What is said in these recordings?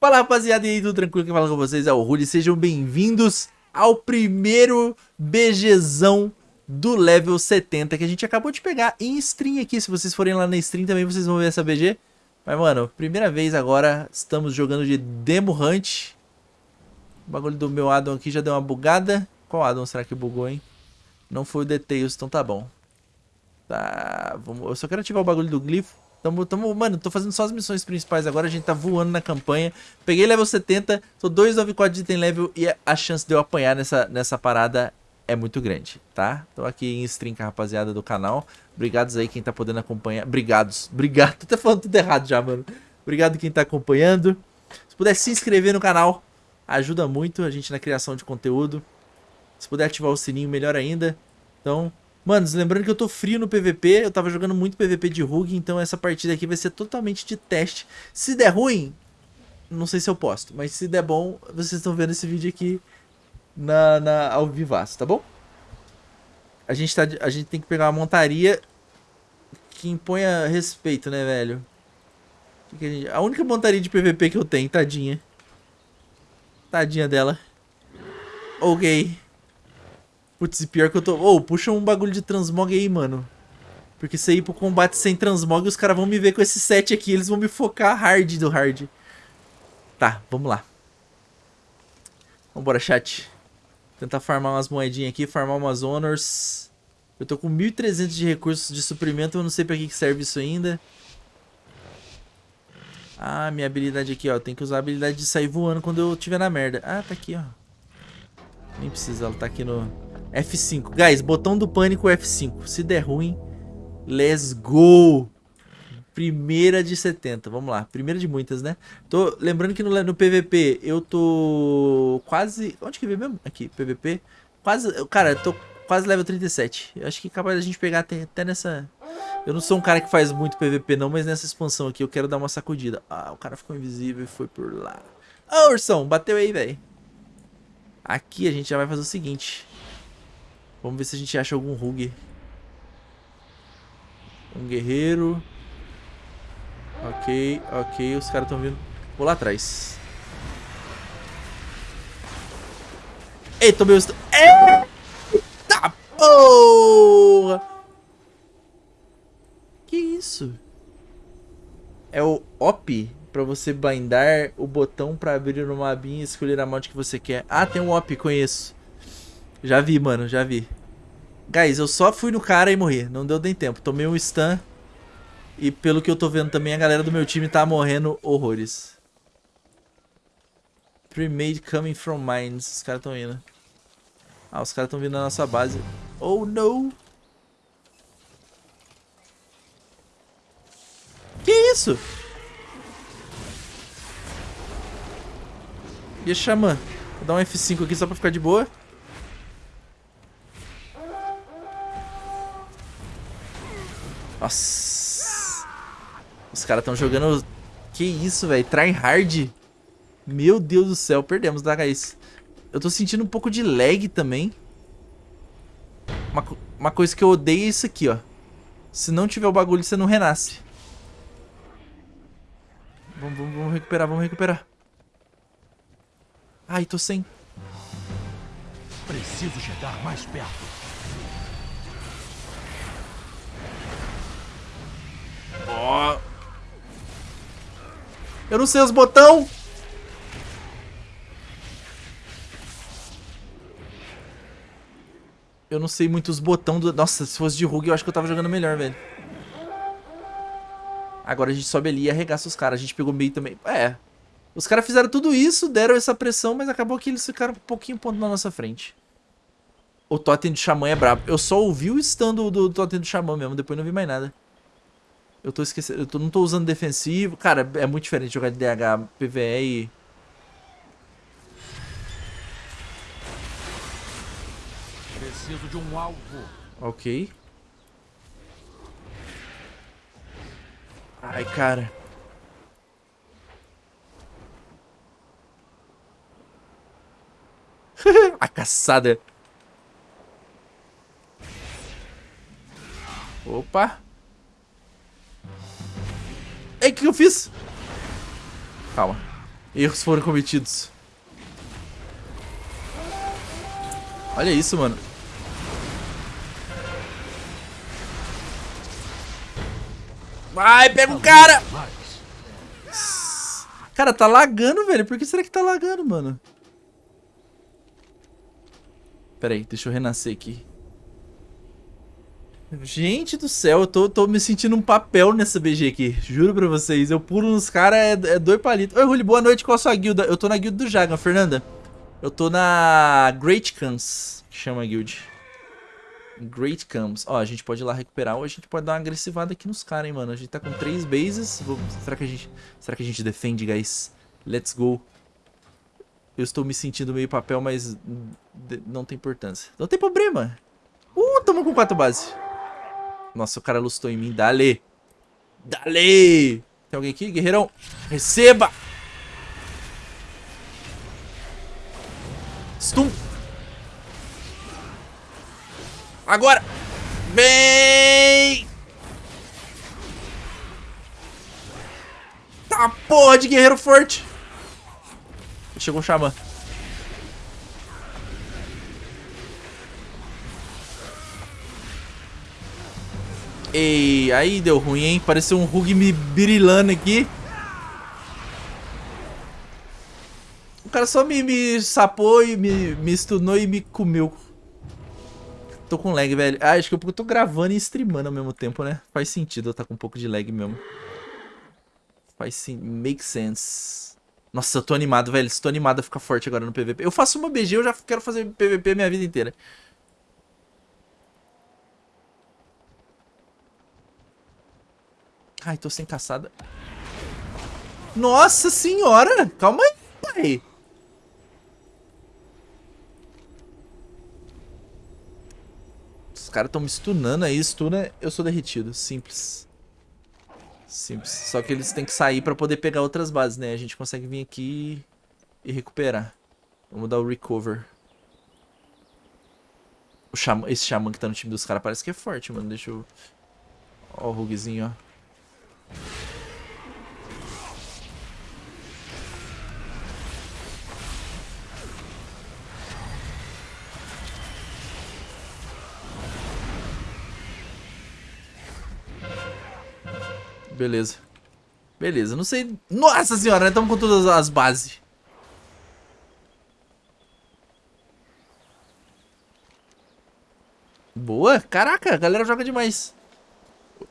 Fala rapaziada, e aí, tudo tranquilo? Quem fala com vocês é o Rudy, sejam bem-vindos ao primeiro BGzão do level 70 que a gente acabou de pegar em stream aqui, se vocês forem lá na stream também vocês vão ver essa BG. Mas mano, primeira vez agora, estamos jogando de Demo Hunt. O bagulho do meu addon aqui já deu uma bugada. Qual addon será que bugou, hein? Não foi o Details, então tá bom. Tá, vamos... eu só quero ativar o bagulho do glifo. Tamo, tamo, mano, tô fazendo só as missões principais agora, a gente tá voando na campanha. Peguei level 70, tô 294 de item level e a chance de eu apanhar nessa, nessa parada é muito grande, tá? Tô aqui em stream com a rapaziada do canal. Obrigados aí quem tá podendo acompanhar. Obrigados, obrigado. Tô até falando tudo errado já, mano. Obrigado quem tá acompanhando. Se puder se inscrever no canal, ajuda muito a gente na criação de conteúdo. Se puder ativar o sininho, melhor ainda. Então, Manos, lembrando que eu tô frio no PVP, eu tava jogando muito PVP de Rug, então essa partida aqui vai ser totalmente de teste. Se der ruim, não sei se eu posto, mas se der bom, vocês estão vendo esse vídeo aqui na, na, ao vivaço, tá bom? A gente, tá, a gente tem que pegar uma montaria que imponha respeito, né, velho? A, a única montaria de PVP que eu tenho, tadinha. Tadinha dela. Ok. Putz, e pior que eu tô... Ô, oh, puxa um bagulho de transmog aí, mano. Porque se ir pro combate sem transmog, os caras vão me ver com esse set aqui. Eles vão me focar hard do hard. Tá, vamos lá. Vambora, chat. Tentar farmar umas moedinhas aqui, farmar umas honors. Eu tô com 1.300 de recursos de suprimento, eu não sei pra que serve isso ainda. Ah, minha habilidade aqui, ó. Tem que usar a habilidade de sair voando quando eu estiver na merda. Ah, tá aqui, ó. Nem precisa, ela tá aqui no... F5. Guys, botão do pânico F5. Se der ruim, let's go! Primeira de 70, vamos lá. Primeira de muitas, né? Tô lembrando que no, no PVP eu tô quase... Onde que veio mesmo? Aqui, PVP. Quase... Cara, eu tô quase level 37. Eu acho que é capaz da gente pegar até, até nessa... Eu não sou um cara que faz muito PVP não, mas nessa expansão aqui eu quero dar uma sacudida. Ah, o cara ficou invisível e foi por lá. Ah, Ursão, bateu aí, velho. Aqui a gente já vai fazer o seguinte. Vamos ver se a gente acha algum Rug. Um guerreiro. Ok, ok. Os caras estão vindo. Vou lá atrás. Ei, tomei os... Eita porra! Que isso? É o OP pra você blindar o botão pra abrir uma abinha e escolher a mod que você quer. Ah, tem um OP, conheço. Já vi, mano, já vi. Guys, eu só fui no cara e morri. Não deu nem tempo. Tomei um stun. E pelo que eu tô vendo também, a galera do meu time tá morrendo horrores. Pre-made coming from mines. Os caras tão indo. Ah, os caras estão vindo na nossa base. Oh, no! Que isso? E a Xamã? Vou dar um F5 aqui só pra ficar de boa. Nossa. Os caras estão jogando... Que isso, velho? Try hard. Meu Deus do céu. Perdemos da Gaís. Eu tô sentindo um pouco de lag também. Uma, uma coisa que eu odeio é isso aqui, ó. Se não tiver o bagulho, você não renasce. Vamos, vamos, vamos recuperar, vamos recuperar. Ai, tô sem. Preciso chegar mais perto. Ó. Oh. Eu não sei os botão. Eu não sei muito os botão do... Nossa, se fosse de Rug eu acho que eu tava jogando melhor, velho. Agora a gente sobe ali e arregaça os caras. A gente pegou meio também. É. Os caras fizeram tudo isso, deram essa pressão, mas acabou que eles ficaram um pouquinho ponto na nossa frente. O Totem do Xamã é brabo. Eu só ouvi o stun do, do Totem do Xamã mesmo, depois não vi mais nada. Eu tô esquecendo, eu tô, não tô usando defensivo. Cara, é muito diferente jogar de DH, PVE e... Preciso de um alvo. Ok. Ai, cara. A caçada. Opa. Ei, o que eu fiz? Calma. Erros foram cometidos. Olha isso, mano. Vai, pega o cara! Cara, tá lagando, velho. Por que será que tá lagando, mano? Pera aí, deixa eu renascer aqui. Gente do céu, eu tô, tô me sentindo um papel nessa BG aqui. Juro pra vocês. Eu pulo nos caras, é, é dois palitos. Oi, Ruli, boa noite. Qual a sua guilda? Eu tô na guilda do Jagan, Fernanda. Eu tô na Great Cans, que chama a guild. Great Camps. Ó, a gente pode ir lá recuperar ou a gente pode dar uma agressivada aqui nos caras, hein, mano. A gente tá com três bases. Vou- Será que a gente... Será que a gente defende, guys? Let's go. Eu estou me sentindo meio papel, mas não tem importância. Não tem problema. Uh, tamo com quatro bases. Nossa, o cara lustou em mim. Dale. Dale. Tem alguém aqui? Guerreirão. Receba. Stun. Agora. Vem. Tá porra de guerreiro forte. Chegou o Xamã. Ei, aí deu ruim, hein? Pareceu um Rug me birilando aqui. O cara só me, me sapou e me, me stunou e me comeu. Tô com lag, velho. Ah, acho que eu tô gravando e streamando ao mesmo tempo, né? Faz sentido eu tá com um pouco de lag mesmo. Faz sim, make sense. Nossa, eu tô animado, velho. Estou animado a ficar forte agora no PVP. Eu faço uma BG, eu já quero fazer PVP minha vida inteira. Ai, tô sem caçada. Nossa senhora! Calma aí, pai. Os caras tão me stunando aí. Stuna, eu sou derretido. Simples. Simples. Só que eles têm que sair pra poder pegar outras bases, né? A gente consegue vir aqui e recuperar. Vamos dar o recover. O xamã, esse xamã que tá no time dos caras parece que é forte, mano. Deixa eu... Ó o rugzinho, ó. Beleza. Beleza, não sei... Nossa senhora, né? Estamos com todas as bases. Boa. Caraca, a galera joga demais.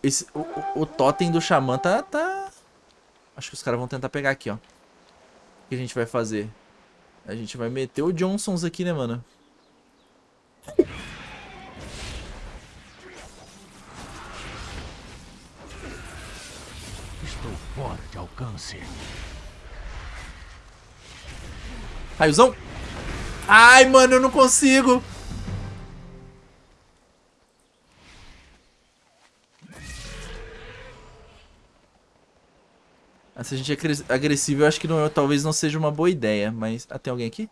Esse, o, o, totem do xamã tá, tá... Acho que os caras vão tentar pegar aqui, ó. O que a gente vai fazer? A gente vai meter o Johnsons aqui, né, mano? Estou fora de alcance. Raiozão. Ai, mano, eu não consigo. Se a gente é agressivo, eu acho que não- talvez não seja uma boa ideia. Mas. Ah, tem alguém aqui?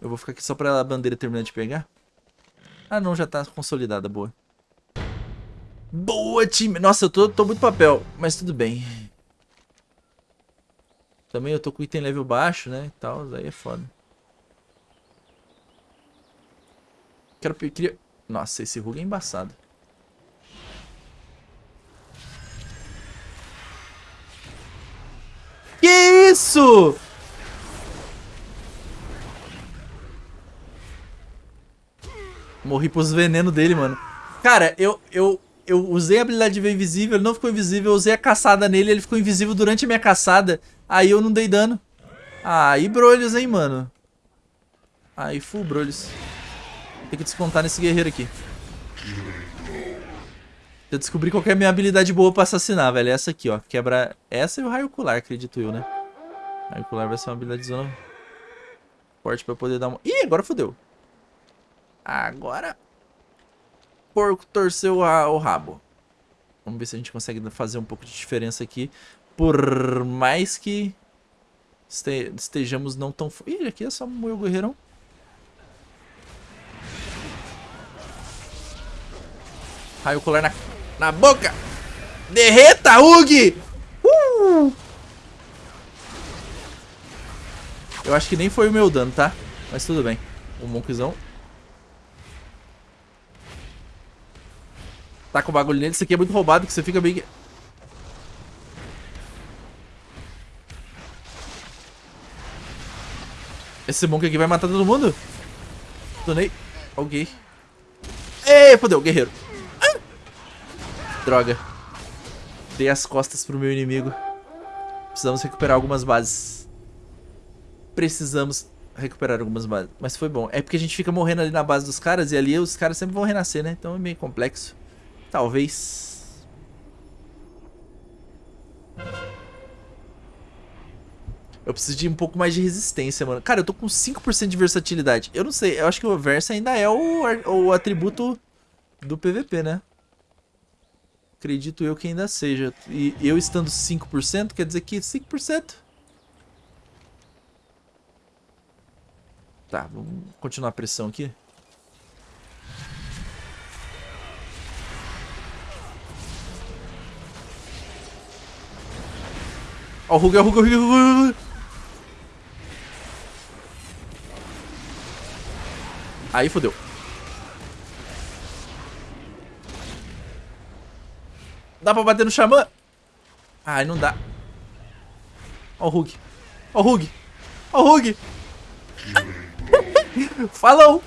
Eu vou ficar aqui só pra a bandeira terminar de pegar. Ah, não, já tá consolidada, boa. Boa, time! Nossa, eu tô, tô muito papel, mas tudo bem. Também eu tô com item level baixo, né? E tal, aí é foda. Quero queria... Nossa, esse rug é embaçado. Isso? Morri pros venenos dele, mano. Cara, eu, eu, eu usei a habilidade de ver invisível, ele não ficou invisível. Eu usei a caçada nele, ele ficou invisível durante a minha caçada. Aí eu não dei dano. Aí brolhos, hein, mano. Aí full brolhos. Tem que descontar nesse guerreiro aqui. Eu descobri qual é a minha habilidade boa pra assassinar, velho. É essa aqui, ó. Quebra essa e o raio ocular, acredito eu, né? Raio ocular vai ser uma habilidade zona forte pra poder dar uma... Ih, agora fodeu. Agora... Porco torceu a- o rabo. Vamos ver se a gente consegue fazer um pouco de diferença aqui. Por mais que este- estejamos não tão... Ih, aqui é só moer o guerreirão. Raio ocular na, na boca. Derreta, Hug! Uh! Eu acho que nem foi o meu dano, tá? Mas tudo bem. O Monkzão. Tá com o bagulho nele. Isso aqui é muito roubado, que você fica bem... Esse Monk aqui vai matar todo mundo? Donei. Ok. Ei, fodeu, guerreiro. Ah! Droga. Dei as costas pro meu inimigo. Precisamos recuperar algumas bases. Precisamos recuperar algumas bases. Mas foi bom. É porque a gente fica morrendo ali na base dos caras e ali os caras sempre vão renascer, né? Então é meio complexo. Talvez. Eu preciso de um pouco mais de resistência, mano. Cara, eu tô com 5% de versatilidade. Eu não sei, eu acho que o Versa ainda é o, o atributo do PVP, né? Acredito eu que ainda seja. E eu estando 5%, quer dizer que 5%. Tá, vamos continuar a pressão aqui. Ó o Hug, ó o Hug, ó o Hug, ó o Hug. Aí fodeu. Dá pra bater no Xamã? Ai, não dá. Ó o Hug. Ó o Hug. Ó o Hug. Falou.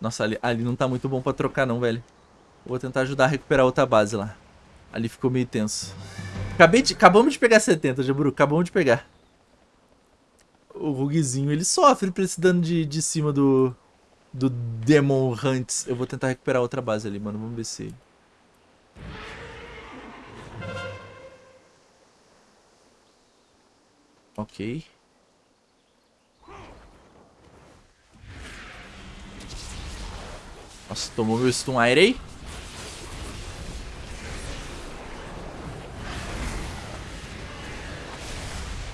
Nossa, ali, ali não tá muito bom pra trocar não, velho. Vou tentar ajudar a recuperar outra base lá. Ali ficou meio tenso. Acabei de, acabamos de pegar 70, Jaburu. Acabamos de pegar o Rugzinho, ele sofre pra esse dano de, de cima do, do Demon Hunts. Eu vou tentar recuperar outra base ali, mano. Vamos ver se... Ok. Nossa, tomou meu stun aire aí.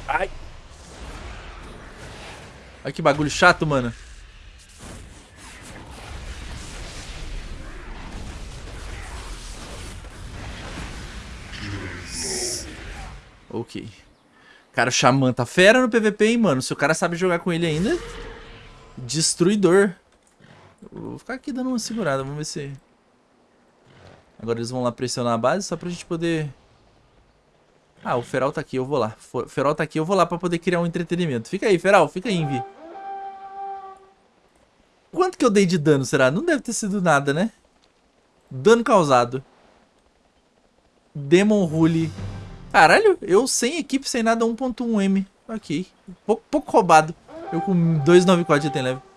Ai. Olha que bagulho chato, mano. Ok. Cara, o Xamã tá fera no PVP, hein, mano. Se o cara sabe jogar com ele ainda... Destruidor. Vou ficar aqui dando uma segurada. Vamos ver se... Agora eles vão lá pressionar a base só pra gente poder... Ah, o Feral tá aqui, eu vou lá. O Feral tá aqui, eu vou lá pra poder criar um entretenimento. Fica aí, Feral, fica aí, Envy. Quanto que eu dei de dano, será? Não deve ter sido nada, né? Dano causado. Demon Rule. Caralho, eu sem equipe, sem nada, 1.1M. Ok. Pouco, pouco roubado. Eu com 294 de item leve.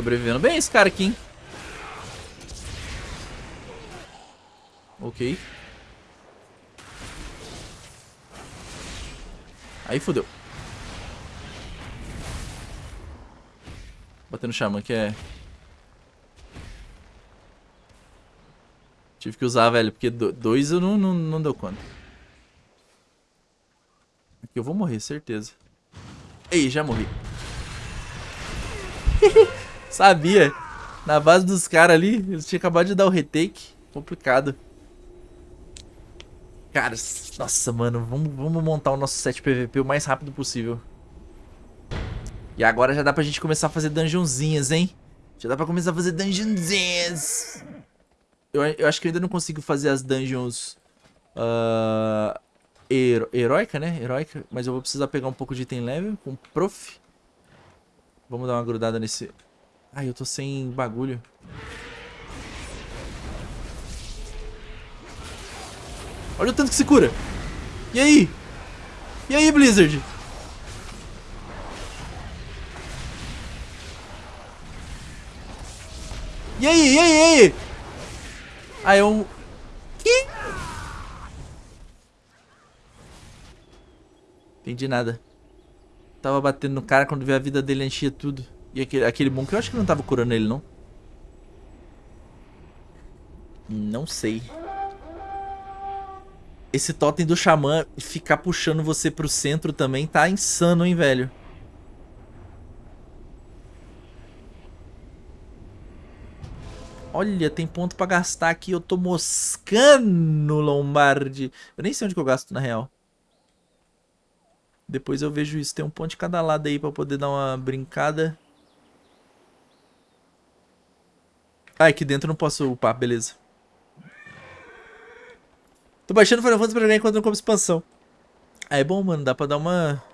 Sobrevivendo bem esse cara aqui, hein? Ok. Aí fodeu. Batendo Xamã que é... Tive que usar, velho, porque dois eu não, não, não deu conta. Aqui eu vou morrer, certeza. Ei, já morri. Sabia. Na base dos caras ali, eles tinham acabado de dar o retake. Complicado. Cara, nossa, mano, vamos, vamos montar o nosso set PVP o mais rápido possível. E agora já dá pra gente começar a fazer dungeonzinhas, hein? Já dá pra começar a fazer dungeonzinhas. Eu, eu acho que eu ainda não consigo fazer as dungeons... Uh, hero, heróica, né? Heróica. Mas eu vou precisar pegar um pouco de item level com prof. Vamos dar uma grudada nesse... Ai, eu tô sem bagulho. Olha o tanto que se cura. E aí? E aí, Blizzard? E aí, e aí, e aí? Ah, é um... Que? Entendi nada. Tava batendo no cara quando vi a vida dele enchia tudo. E aquele, aquele Monk eu acho que não tava curando ele, não. Não sei. esse totem do xamã ficar puxando você pro centro também tá insano, hein, velho? Olha, tem ponto pra gastar aqui. Eu tô moscando, Lombardi. Eu nem sei onde que eu gasto, na real. Depois eu vejo isso. Tem um ponto de cada lado aí pra poder dar uma brincada. Ah, aqui dentro eu não posso upar, beleza. Tô baixando Final Fantasy pra jogar enquanto não como expansão. Ah, é bom, mano. Dá pra dar uma...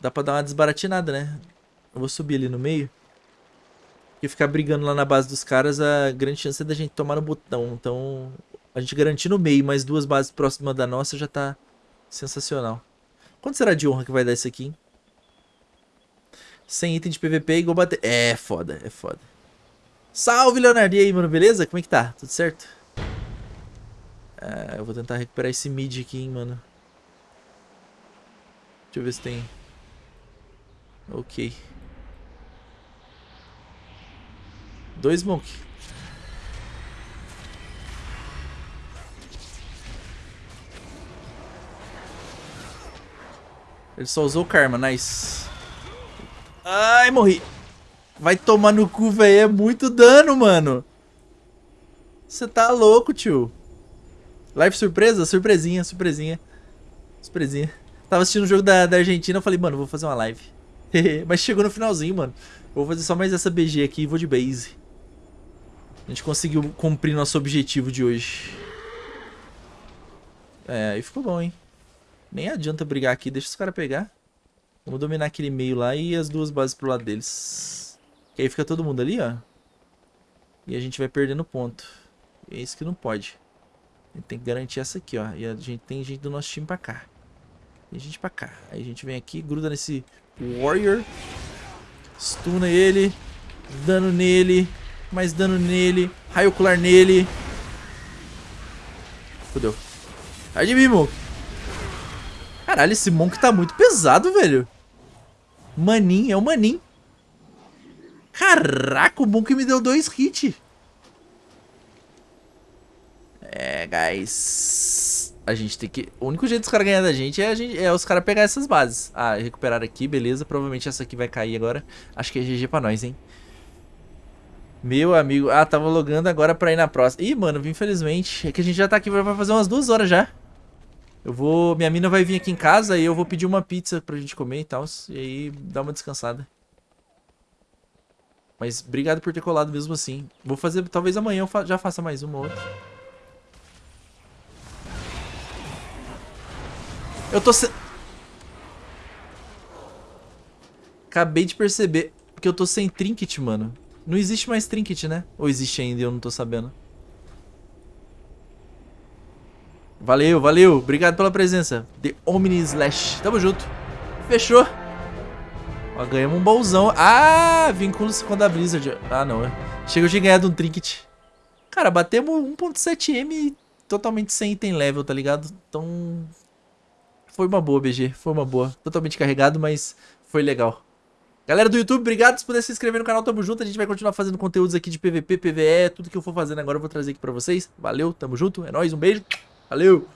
Dá pra dar uma desbaratinada, né? Eu vou subir ali no meio. Porque ficar brigando lá na base dos caras, a grande chance é da gente tomar no botão. Então, a gente garantir no meio, mais duas bases próximas da nossa já tá sensacional. Quanto será de honra que vai dar isso aqui, hein? 100 item de PVP igual bater... É foda, é foda. Salve, Leonardo! E aí, mano, beleza? Como é que tá? Tudo certo? É, eu vou tentar recuperar esse mid aqui, hein, mano. Deixa eu ver se tem... Ok. Dois Monk. Ele só usou o Karma, nice. Ai, morri. Vai tomar no cu, velho. É muito dano, mano. Você tá louco, tio. Live surpresa? Surpresinha, surpresinha. Surpresinha. Tava assistindo o jogo da, da Argentina, eu falei, mano, vou fazer uma live. Mas chegou no finalzinho, mano. vou fazer só mais essa BG aqui e vou de base. A gente conseguiu cumprir nosso objetivo de hoje. É, aí ficou bom, hein? Nem adianta brigar aqui, deixa os caras pegar. Vamos dominar aquele meio lá e as duas bases pro lado deles. Que aí fica todo mundo ali, ó. E a gente vai perdendo ponto. É isso que não pode. A gente tem que garantir essa aqui, ó. E a gente tem gente do nosso time pra cá. Tem gente pra cá. Aí a gente vem aqui, gruda nesse Warrior. Stuna ele. Dano nele mais dano nele. Raio ocular nele. Fudeu. Sai de mim, Monk. Caralho, esse Monk tá muito pesado, velho. Manin, é o Manin. Caraca, o Monk me deu dois hits. É, guys. A gente tem que... O único jeito dos caras ganhar da gente é, gente... é os caras pegar essas bases. Ah, recuperar aqui, beleza. Provavelmente essa aqui vai cair agora. Acho que é GG pra nós, hein. Meu amigo. Ah, tava logando agora pra ir na próxima. Ih, mano, infelizmente. É que a gente já tá aqui, vai fazer umas duas horas já. Eu vou... Minha mina vai vir aqui em casa e eu vou pedir uma pizza pra gente comer e tal. E aí, dar uma descansada. Mas obrigado por ter colado mesmo assim. Vou fazer... Talvez amanhã eu já faça mais uma ou outra. Eu tô se... Acabei de perceber que eu tô sem trinket, mano. Não existe mais trinket, né? Ou existe ainda e eu não tô sabendo? Valeu, valeu. Obrigado pela presença. The Omni Slash. Tamo junto. Fechou. Ó, ganhamos um bolzão. Ah, vínculo-se com a da Blizzard. Ah, não. É. Chega de ganhar de um trinket. Cara, batemos 1.7M totalmente sem item level, tá ligado? Então... Foi uma boa, BG. Foi uma boa. Totalmente carregado, mas foi legal. Galera do YouTube, obrigado puder se inscrever no canal, tamo junto. A gente vai continuar fazendo conteúdos aqui de PVP, PVE, tudo que eu for fazendo agora eu vou trazer aqui pra vocês. Valeu, tamo junto, é nóis, um beijo, valeu!